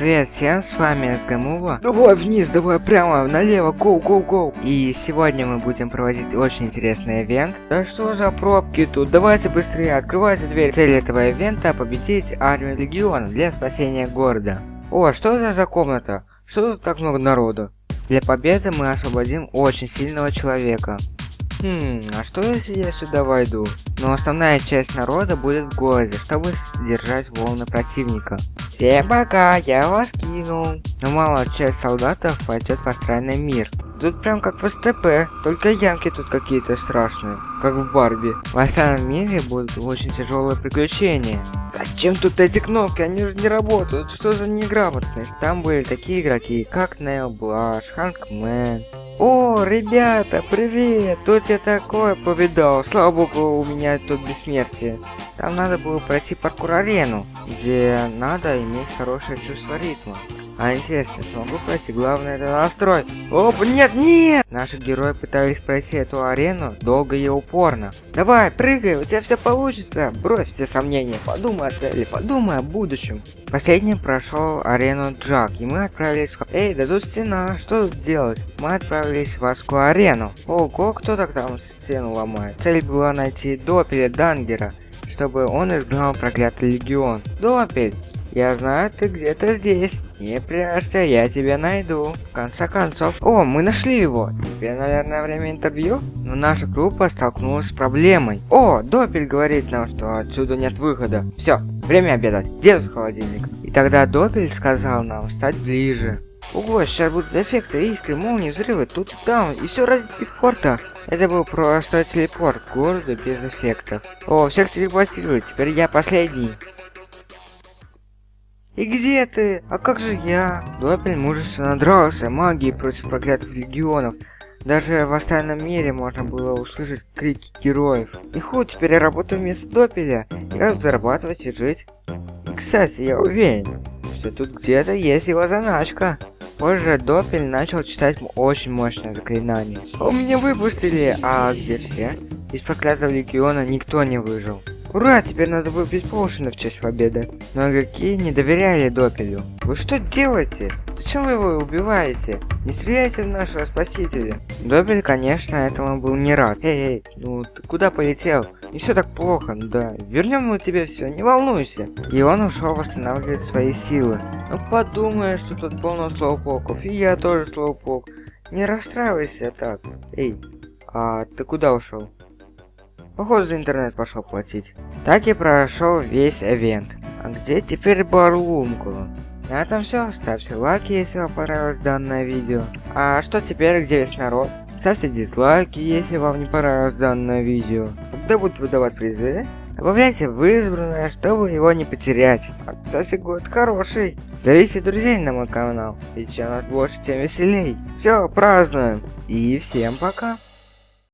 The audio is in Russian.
Привет всем, с вами СГМУВА. Давай вниз, давай прямо, налево, гоу, гоу, гоу. И сегодня мы будем проводить очень интересный ивент. Да что за пробки тут? Давайте быстрее, открывайте дверь. Цель этого ивента победить армию легиона для спасения города. О, что это за комната? Что тут так много народу? Для победы мы освободим очень сильного человека. Хм, а что если я сюда войду? Но основная часть народа будет в городе, чтобы сдержать волны противника. Всем пока, я вас кинул. Но малая часть солдатов пойдет в астральный мир. Тут прям как в СТП, только ямки тут какие-то страшные, как в Барби. В остальном мире будут очень тяжелые приключения. Зачем тут эти кнопки? Они же не работают. Что за неграмотность? Там были такие игроки, как Нейл Блаш, Ханкмен. О, ребята, привет! Тут я такое повидал. Слава богу, у меня тут бессмертие. Там надо было пройти паркур-арену, где надо иметь хорошее чувство ритма. А интересно, смогу пройти? Главное это настрой. Оп, нет, нет! Наши герои пытались пройти эту арену долго и упорно. Давай, прыгай, у тебя все получится. Брось все сомнения, подумай о цели, подумай о будущем. Последним прошел арену Джак, и мы отправились в... Эй, да тут стена, что тут делать? Мы отправились в Аску арену. Ого, кто так там стену ломает? Цель была найти Допеля Дангера, чтобы он изгнал проклятый легион. Допель, я знаю, ты где-то здесь. Не прячься, я тебя найду. В конце концов... О, мы нашли его. Теперь, наверное, время интервью? Но наша группа столкнулась с проблемой. О, Допель говорит нам, что отсюда нет выхода. Все, время обедать. Где тут холодильник? И тогда Допель сказал нам стать ближе. Ого, сейчас будут эффекты, искры, молнии, взрывы, тут и там, и все ради телепорта. Это был просто телепорт к городу без эффектов. О, всех телепортируют, теперь я последний. И где ты? А как же я? Допель мужественно дрался магией против проклятых легионов. Даже в остальном мире можно было услышать крики героев. И хуй, теперь я работаю вместо Допеля. Я зарабатывать и жить. Кстати, я уверен, что тут где-то есть его заначка. Позже Допель начал читать очень мощное заклинание. У меня выпустили, а где все? Из проклятого легиона никто не выжил. Ура, теперь надо выпить поушены в честь победы. Но игроки не доверяли Допелю. Вы что делаете? Зачем вы его убиваете? Не стреляйте в нашего спасителя. Допель, конечно, этому был не рад. Эй, эй, ну ты куда полетел? Не все так плохо, ну да. Вернем мы тебе все, не волнуйся. И он ушел восстанавливать свои силы. Ну подумай, что тут полно слоупоков, и я тоже слоупок. Не расстраивайся так. Эй, а ты куда ушел? Походу за интернет пошел платить. Так и прошел весь ивент. А где теперь Барлумкула? На этом все. Ставьте лайки, если вам понравилось данное видео. А что теперь, где весь народ? Ставьте дизлайки, если вам не понравилось данное видео. Когда будут выдавать призы? Добавляйте в избранное, чтобы его не потерять. А, кстати, год хороший. Зовите друзей на мой канал. Ведь чем нас больше, тем веселей. Все, празднуем. И всем пока.